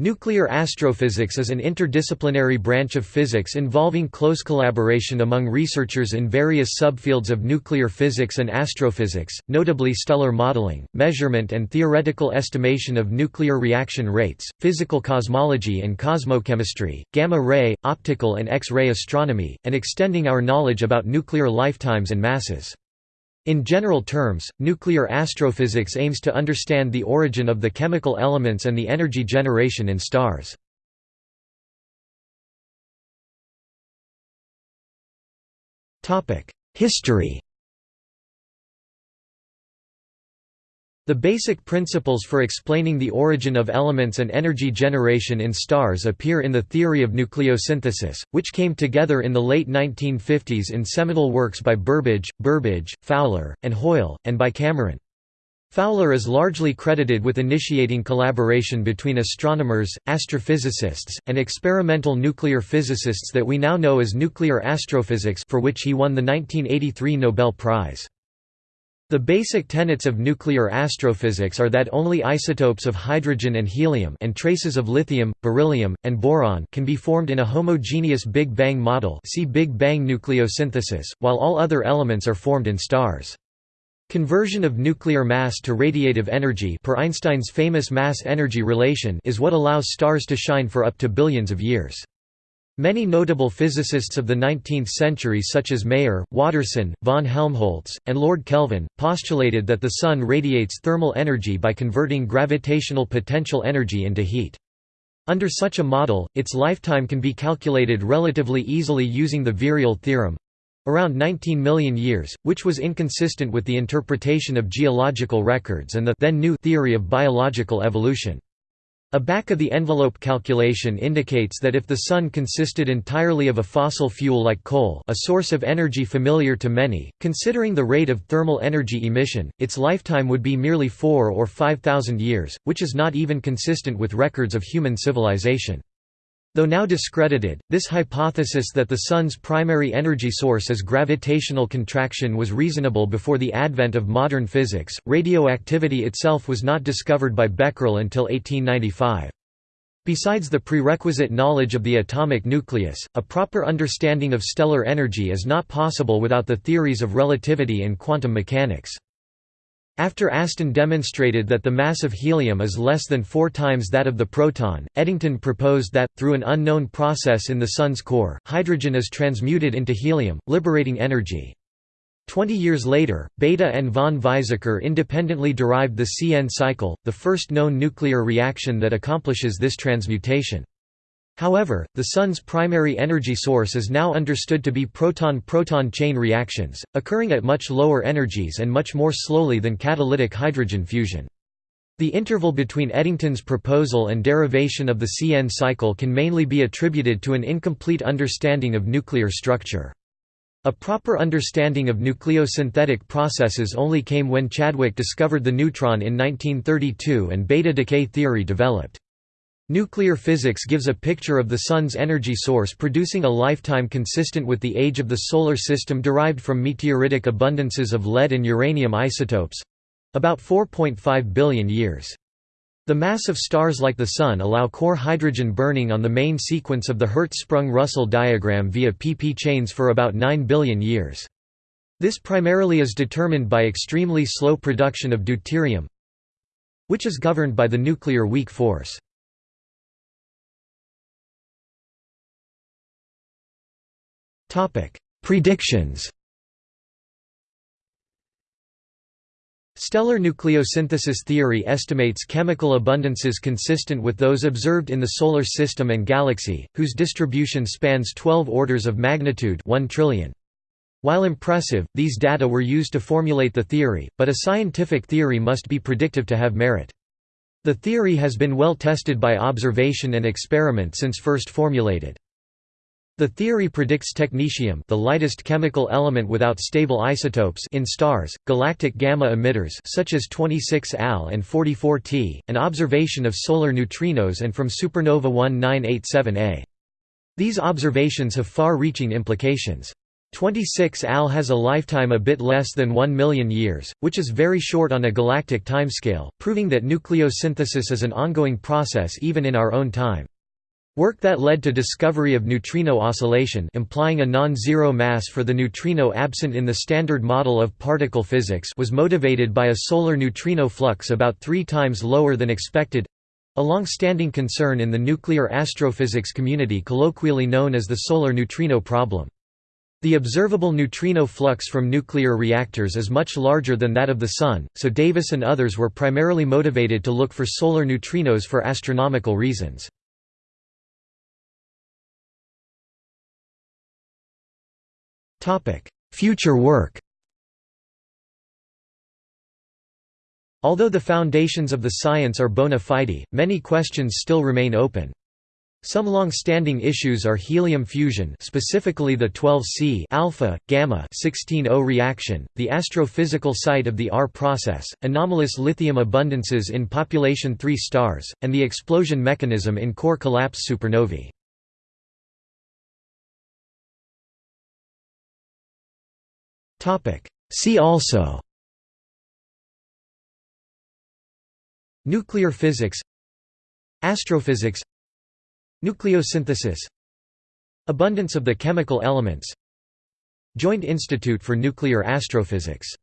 Nuclear astrophysics is an interdisciplinary branch of physics involving close collaboration among researchers in various subfields of nuclear physics and astrophysics, notably stellar modeling, measurement and theoretical estimation of nuclear reaction rates, physical cosmology and cosmochemistry, gamma-ray, optical and X-ray astronomy, and extending our knowledge about nuclear lifetimes and masses. In general terms, nuclear astrophysics aims to understand the origin of the chemical elements and the energy generation in stars. History The basic principles for explaining the origin of elements and energy generation in stars appear in the theory of nucleosynthesis, which came together in the late 1950s in seminal works by Burbidge, Burbidge, Fowler, and Hoyle, and by Cameron. Fowler is largely credited with initiating collaboration between astronomers, astrophysicists, and experimental nuclear physicists that we now know as nuclear astrophysics for which he won the 1983 Nobel Prize. The basic tenets of nuclear astrophysics are that only isotopes of hydrogen and helium and traces of lithium, beryllium, and boron can be formed in a homogeneous Big Bang model see Big Bang nucleosynthesis, while all other elements are formed in stars. Conversion of nuclear mass to radiative energy per Einstein's famous mass-energy relation is what allows stars to shine for up to billions of years. Many notable physicists of the 19th century such as Mayer, Waterston, von Helmholtz, and Lord Kelvin, postulated that the Sun radiates thermal energy by converting gravitational potential energy into heat. Under such a model, its lifetime can be calculated relatively easily using the virial theorem—around 19 million years, which was inconsistent with the interpretation of geological records and the then new theory of biological evolution. A back-of-the-envelope calculation indicates that if the Sun consisted entirely of a fossil fuel like coal a source of energy familiar to many, considering the rate of thermal energy emission, its lifetime would be merely four or five thousand years, which is not even consistent with records of human civilization. Though now discredited, this hypothesis that the Sun's primary energy source is gravitational contraction was reasonable before the advent of modern physics. Radioactivity itself was not discovered by Becquerel until 1895. Besides the prerequisite knowledge of the atomic nucleus, a proper understanding of stellar energy is not possible without the theories of relativity and quantum mechanics. After Aston demonstrated that the mass of helium is less than four times that of the proton, Eddington proposed that, through an unknown process in the Sun's core, hydrogen is transmuted into helium, liberating energy. Twenty years later, Bethe and von Weizsäcker independently derived the CN cycle, the first known nuclear reaction that accomplishes this transmutation. However, the Sun's primary energy source is now understood to be proton-proton chain reactions, occurring at much lower energies and much more slowly than catalytic hydrogen fusion. The interval between Eddington's proposal and derivation of the CN cycle can mainly be attributed to an incomplete understanding of nuclear structure. A proper understanding of nucleosynthetic processes only came when Chadwick discovered the neutron in 1932 and beta decay theory developed. Nuclear physics gives a picture of the Sun's energy source producing a lifetime consistent with the age of the Solar System derived from meteoritic abundances of lead and uranium isotopes—about 4.5 billion years. The mass of stars like the Sun allow core hydrogen burning on the main sequence of the Hertzsprung-Russell diagram via pp chains for about 9 billion years. This primarily is determined by extremely slow production of deuterium which is governed by the nuclear weak force. Predictions Stellar nucleosynthesis theory estimates chemical abundances consistent with those observed in the Solar System and Galaxy, whose distribution spans 12 orders of magnitude 1 trillion. While impressive, these data were used to formulate the theory, but a scientific theory must be predictive to have merit. The theory has been well tested by observation and experiment since first formulated. The theory predicts technetium the lightest chemical element without stable isotopes in stars, galactic gamma emitters such as 26 Al and 44 T, and observation of solar neutrinos and from supernova 1987A. These observations have far-reaching implications. 26 AL has a lifetime a bit less than 1 million years, which is very short on a galactic timescale, proving that nucleosynthesis is an ongoing process even in our own time. Work that led to discovery of neutrino oscillation implying a non-zero mass for the neutrino absent in the standard model of particle physics was motivated by a solar neutrino flux about three times lower than expected—a long-standing concern in the nuclear astrophysics community colloquially known as the solar neutrino problem. The observable neutrino flux from nuclear reactors is much larger than that of the Sun, so Davis and others were primarily motivated to look for solar neutrinos for astronomical reasons. Future work Although the foundations of the science are bona fide, many questions still remain open. Some long-standing issues are helium fusion specifically the 12C alpha, gamma 16O reaction, the astrophysical site of the R process, anomalous lithium abundances in population 3 stars, and the explosion mechanism in core collapse supernovae. See also. Nuclear physics. Astrophysics. Nucleosynthesis. Abundance of the chemical elements. Joint Institute for Nuclear Astrophysics